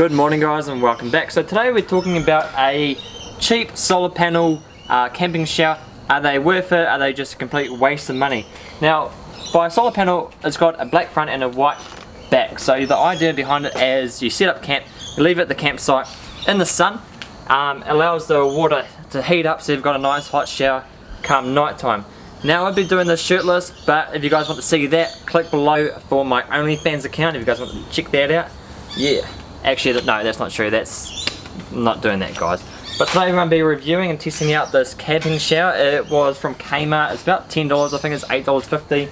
Good morning guys and welcome back. So today we're talking about a cheap solar panel uh, camping shower. Are they worth it? Are they just a complete waste of money? Now by a solar panel it's got a black front and a white back. So the idea behind it is you set up camp, you leave it at the campsite in the sun, um, allows the water to heat up so you've got a nice hot shower come night time. Now I've been doing this shirtless, but if you guys want to see that, click below for my OnlyFans account if you guys want to check that out. Yeah. Actually, no, that's not true. That's not doing that, guys. But today we're going to be reviewing and testing out this camping shower. It was from Kmart. It's about $10. I think it's $8.50.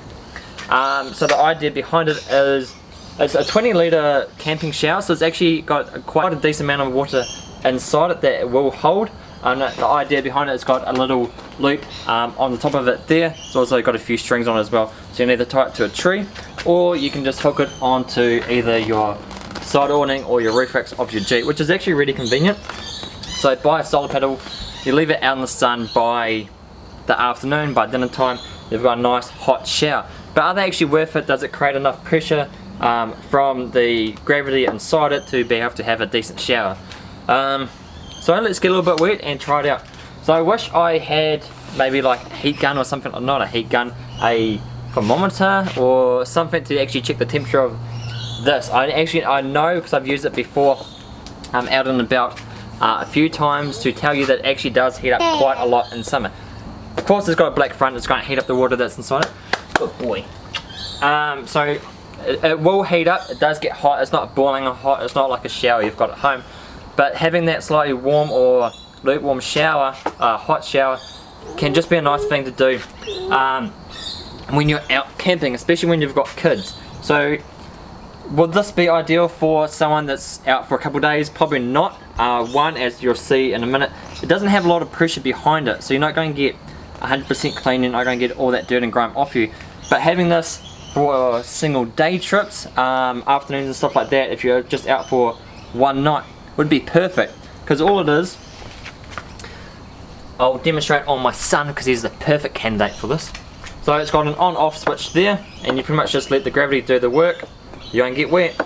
Um, so the idea behind it is it's a 20 litre camping shower. So it's actually got quite a decent amount of water inside it that it will hold. And the idea behind it, it's got a little loop um, on the top of it there. It's also got a few strings on it as well. So you can either tie it to a tree or you can just hook it onto either your side awning or your roof racks of your Jeep, which is actually really convenient. So buy a solar panel, you leave it out in the sun by the afternoon, by dinner time, you've got a nice hot shower. But are they actually worth it? Does it create enough pressure um, from the gravity inside it to be able to have a decent shower? Um, so let's get a little bit wet and try it out. So I wish I had maybe like a heat gun or something, or not a heat gun, a thermometer or something to actually check the temperature of this. I actually, I know because I've used it before um, out and about uh, a few times to tell you that it actually does heat up quite a lot in summer. Of course it's got a black front, it's going to heat up the water that's inside it. Good boy. Um, so it, it will heat up, it does get hot, it's not boiling hot, it's not like a shower you've got at home. But having that slightly warm or lukewarm shower, uh, hot shower, can just be a nice thing to do um, when you're out camping, especially when you've got kids. So would this be ideal for someone that's out for a couple days? Probably not. Uh, one, as you'll see in a minute, it doesn't have a lot of pressure behind it, so you're not going to get 100% clean, you're not going to get all that dirt and grime off you. But having this for single day trips, um, afternoons and stuff like that, if you're just out for one night, would be perfect because all it is I'll demonstrate on my son because he's the perfect candidate for this so it's got an on off switch there and you pretty much just let the gravity do the work you won't get wet?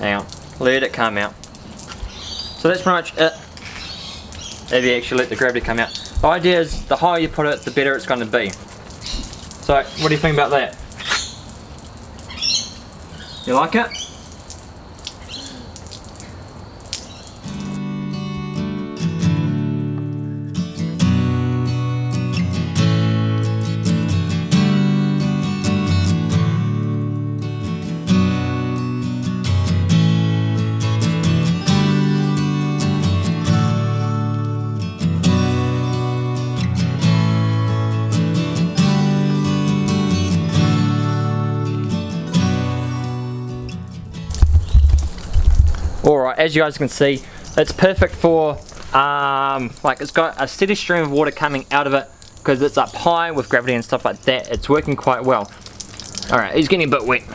Now, let it come out. So that's pretty much it. If you actually let the gravity come out. The idea is the higher you put it the better it's going to be. So what do you think about that? You like it? As you guys can see, it's perfect for, um, like it's got a steady stream of water coming out of it because it's up high with gravity and stuff like that. It's working quite well. Alright, he's getting a bit wet.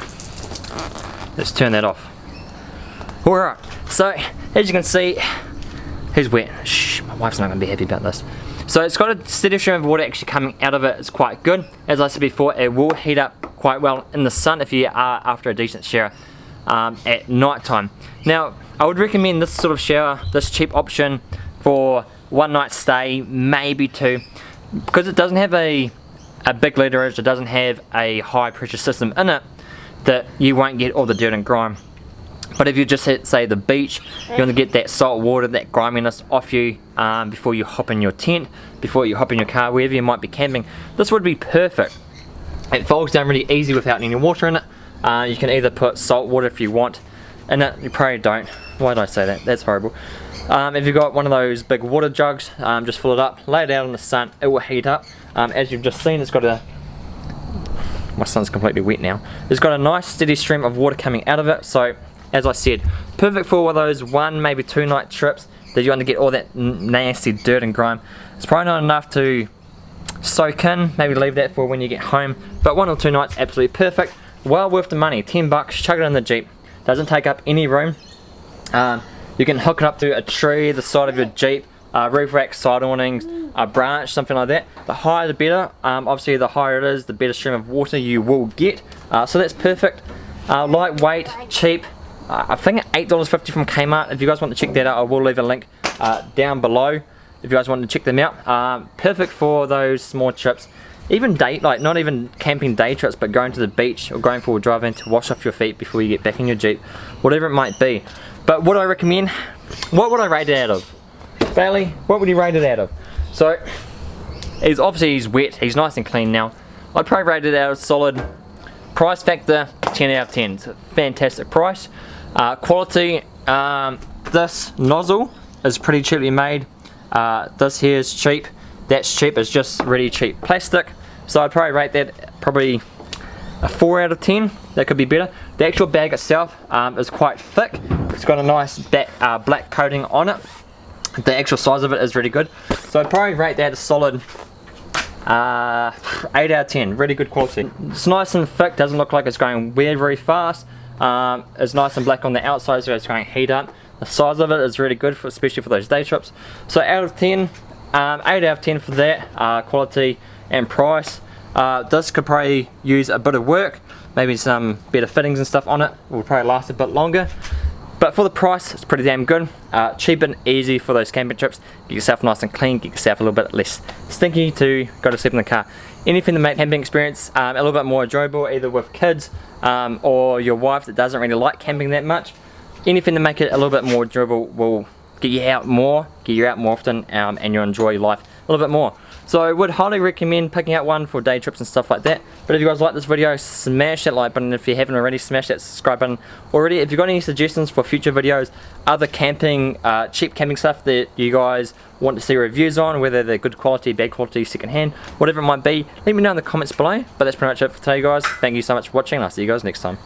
Let's turn that off. Alright, so as you can see, he's wet. Shh, my wife's not to be happy about this. So it's got a steady stream of water actually coming out of it. It's quite good. As I said before, it will heat up quite well in the sun if you are after a decent shower um, at night time. Now, I would recommend this sort of shower, this cheap option for one night stay, maybe two, because it doesn't have a, a big literage, it doesn't have a high pressure system in it, that you won't get all the dirt and grime. But if you just hit, say, the beach, you want to get that salt water, that griminess off you um, before you hop in your tent, before you hop in your car, wherever you might be camping, this would be perfect. It folds down really easy without any water in it, uh, you can either put salt water if you want and that you probably don't. Why did I say that? That's horrible. Um, if you've got one of those big water jugs, um, just fill it up, lay it out in the sun, it will heat up. Um, as you've just seen, it's got a, my son's completely wet now. It's got a nice steady stream of water coming out of it, so as I said, perfect for one of those one, maybe two night trips that you want to get all that nasty dirt and grime. It's probably not enough to soak in, maybe leave that for when you get home, but one or two nights, absolutely perfect well worth the money 10 bucks chuck it in the jeep doesn't take up any room um, you can hook it up to a tree the side of your jeep uh, roof rack, side awnings, a branch, something like that. The higher the better. Um, obviously the higher it is, the better stream of water you will get. Uh, so that's perfect. Uh, lightweight, cheap. Uh, I think $8.50 from Kmart. If you guys want to check that out, I will leave a link uh, down below if you guys want to check them out. Um, perfect for those small trips. Even day, like not even camping day trips, but going to the beach or going for a drive in to wash off your feet before you get back in your Jeep. Whatever it might be. But what I recommend, what would I rate it out of? Bailey, what would you rate it out of? So, he's obviously he's wet, he's nice and clean now. I'd probably rate it out of solid price factor, 10 out of 10. It's a fantastic price. Uh, quality, um, this nozzle is pretty cheaply made. Uh, this here is cheap. That's cheap, it's just really cheap plastic. So I'd probably rate that probably a 4 out of 10. That could be better. The actual bag itself um, is quite thick. It's got a nice back, uh, black coating on it the actual size of it is really good. So I'd probably rate that a solid uh, 8 out of 10, really good quality. It's nice and thick, doesn't look like it's going weird very fast. Um, it's nice and black on the outside so it's going to heat up. The size of it is really good, for, especially for those day trips. So out of 10, um, 8 out of 10 for that, uh, quality and price. Uh, this could probably use a bit of work, maybe some better fittings and stuff on it, will probably last a bit longer. But for the price, it's pretty damn good. Uh, cheap and easy for those camping trips. Get yourself nice and clean, get yourself a little bit less stinky to go to sleep in the car. Anything to make camping experience um, a little bit more enjoyable, either with kids um, or your wife that doesn't really like camping that much. Anything to make it a little bit more enjoyable will get you out more, get you out more often, um, and you'll enjoy life a little bit more. So I would highly recommend picking out one for day trips and stuff like that. But if you guys like this video, smash that like button. If you haven't already, smash that subscribe button already. If you've got any suggestions for future videos, other camping, uh, cheap camping stuff that you guys want to see reviews on, whether they're good quality, bad quality, second hand, whatever it might be, let me know in the comments below. But that's pretty much it for today guys. Thank you so much for watching. I'll see you guys next time.